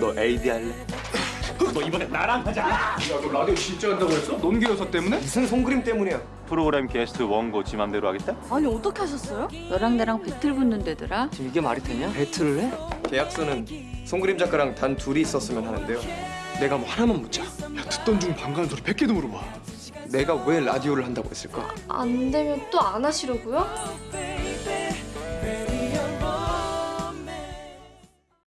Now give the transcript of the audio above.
너 AD 할래? 너 이번에 나랑 하자. 야 너 라디오 진짜 한다고 했어? 논기 여사 때문에? 무슨 손그림 때문이야? 프로그램 게스트 원고 지 맘대로 하겠다? 아니 어떻게 하셨어요? 너랑 나랑 배틀 붙는데더라. 지금 이게 말이 되냐? 배틀을 해? 계약서는 송그림 작가랑 단 둘이 있었으면 하는데요. 내가 뭐 하나만 묻자. 야 듣던 중 반가운 소리 100개도 물어봐 내가 왜 라디오를 한다고 했을까? 안 되면 또 안 하시려고요?